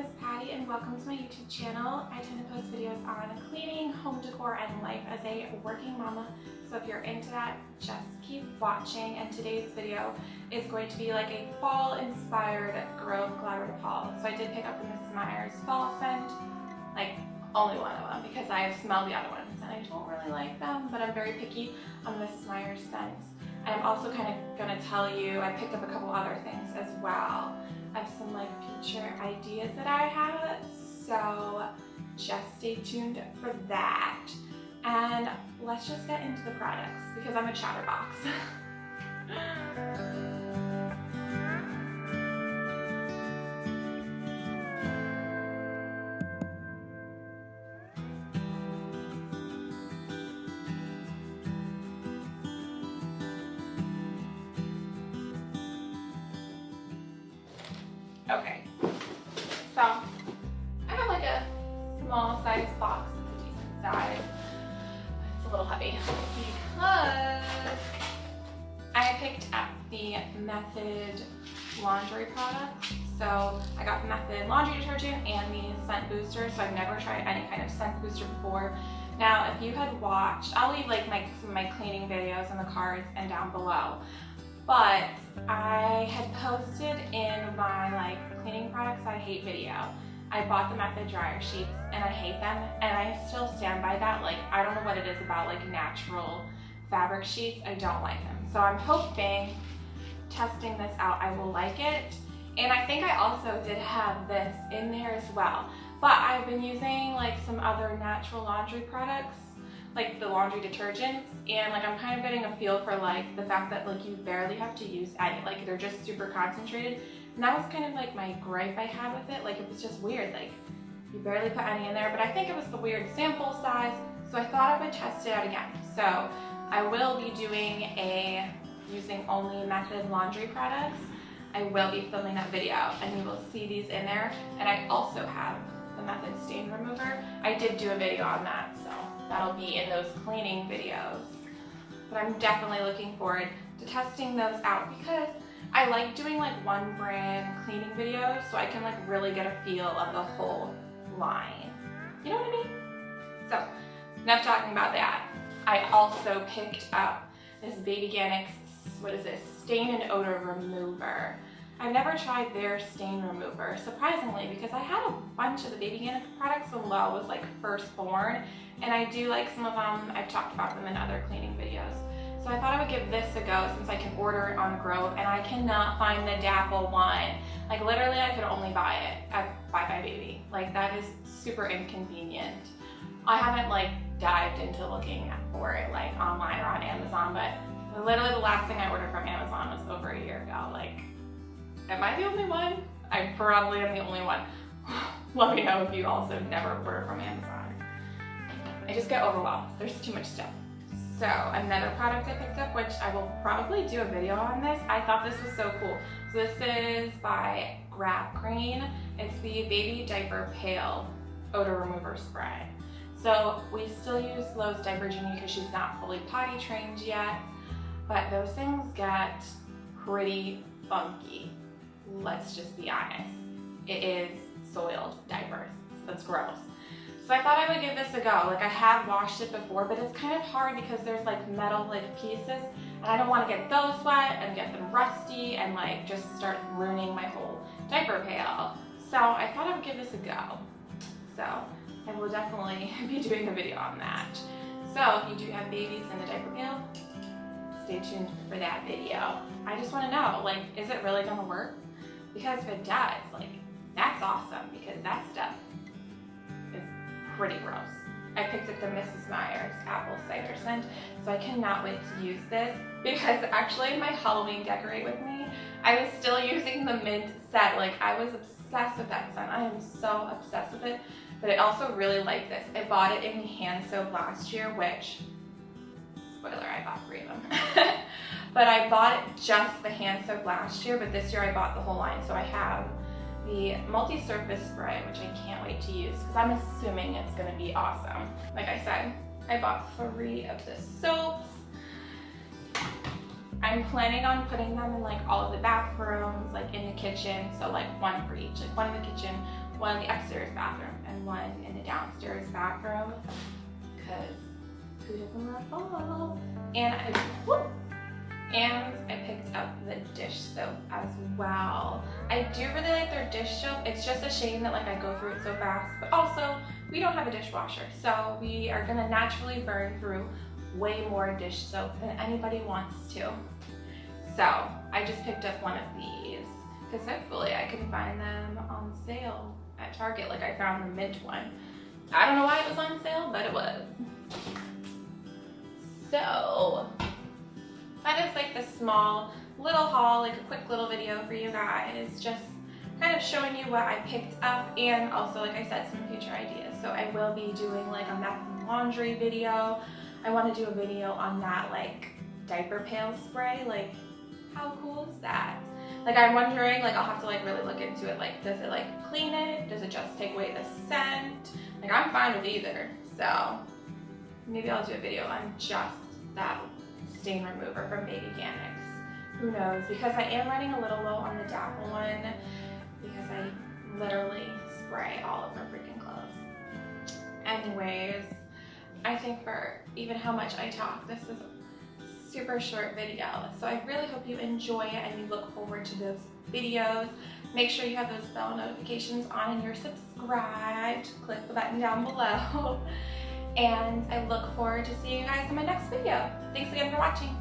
is Patty and welcome to my YouTube channel. I tend to post videos on cleaning, home decor, and life as a working mama. So if you're into that, just keep watching. And today's video is going to be like a fall inspired Grove Collaborative haul. So I did pick up the Mrs. Meyer's fall scent, like only one of them because I have smelled the other ones and I don't really like them, but I'm very picky on Mrs. Meyer's scents. I'm also kind of going to tell you, I picked up a couple other things as well of some like future ideas that I have. So just stay tuned for that. And let's just get into the products because I'm a chatterbox. Okay, so I have like a small size box. It's a decent size. It's a little heavy because I picked up the Method laundry products. So I got Method laundry detergent and the scent booster. So I've never tried any kind of scent booster before. Now, if you had watched, I'll leave like my, some of my cleaning videos in the cards and down below but I had posted in my like cleaning products I hate video. I bought them at the dryer sheets and I hate them and I still stand by that. Like I don't know what it is about like natural fabric sheets. I don't like them. So I'm hoping testing this out I will like it. And I think I also did have this in there as well. But I've been using like some other natural laundry products like the laundry detergents and like I'm kind of getting a feel for like the fact that like you barely have to use any like they're just super concentrated. And that was kind of like my gripe I had with it. Like it was just weird like you barely put any in there. But I think it was the weird sample size so I thought I would test it out again. So I will be doing a using only method laundry products. I will be filming that video and you will see these in there. And I also have the method stain remover. I did do a video on that so That'll be in those cleaning videos. But I'm definitely looking forward to testing those out because I like doing like one brand cleaning videos so I can like really get a feel of the whole line. You know what I mean? So, enough talking about that. I also picked up this Babyganics, what is this, stain and odor remover. I've never tried their stain remover, surprisingly, because I had a bunch of the Babyganics products when Lo was like first born, and I do like some of them, I've talked about them in other cleaning videos. So I thought I would give this a go since I can order it on Grove, and I cannot find the Dapple one. Like literally I could only buy it at buybuy BABY. Like that is super inconvenient. I haven't like dived into looking for it like online or on Amazon, but literally the last thing I ordered from Amazon was over a year ago. Like Am I the only one? I probably am the only one. Let me know if you also never order from Amazon. I just get overwhelmed. There's too much stuff. So another product I picked up, which I will probably do a video on this. I thought this was so cool. So this is by Grab Green. It's the Baby Diaper Pail Odor Remover Spray. So we still use Lo's Diaper Genie because she's not fully potty trained yet, but those things get pretty funky let's just be honest, it is soiled diapers. That's gross. So I thought I would give this a go. Like I have washed it before, but it's kind of hard because there's like metal like pieces and I don't want to get those wet and get them rusty and like just start ruining my whole diaper pail. So I thought I would give this a go. So I will definitely be doing a video on that. So if you do have babies in the diaper pail, stay tuned for that video. I just want to know, like, is it really going to work? Because if it does, like, that's awesome because that stuff is pretty gross. I picked up the Mrs. Meyer's apple cider scent, so I cannot wait to use this because actually my Halloween decorate with me, I was still using the mint set. Like I was obsessed with that scent. I am so obsessed with it, but I also really like this. I bought it in hand soap last year, which, spoiler, I bought three of them. But I bought just the hand soap last year, but this year I bought the whole line. So I have the multi-surface spray, which I can't wait to use because I'm assuming it's gonna be awesome. Like I said, I bought three of the soaps. I'm planning on putting them in like all of the bathrooms, like in the kitchen. So like one for each, like one in the kitchen, one in the upstairs bathroom and one in the downstairs bathroom because fall? Oh. And I, whoop, and I picked up the dish soap as well. I do really like their dish soap. It's just a shame that like I go through it so fast, but also we don't have a dishwasher. So we are gonna naturally burn through way more dish soap than anybody wants to. So I just picked up one of these because hopefully I can find them on sale at Target like I found the mint one. I don't know why it was on sale, but it was. So that is like the small little haul, like a quick little video for you guys, just kind of showing you what I picked up and also, like I said, some future ideas. So I will be doing like a and laundry video. I want to do a video on that like diaper pail spray. Like, how cool is that? Like I'm wondering, like I'll have to like really look into it. Like, does it like clean it? Does it just take away the scent? Like I'm fine with either. So maybe I'll do a video on just that stain remover from Baby. Who knows? Because I am running a little low on the Dapple one because I literally spray all of my freaking clothes. Anyways, I think for even how much I talk, this is a super short video. So I really hope you enjoy it and you look forward to those videos. Make sure you have those bell notifications on and you're subscribed. Click the button down below. and I look forward to seeing you guys in my next video. Thanks again for watching.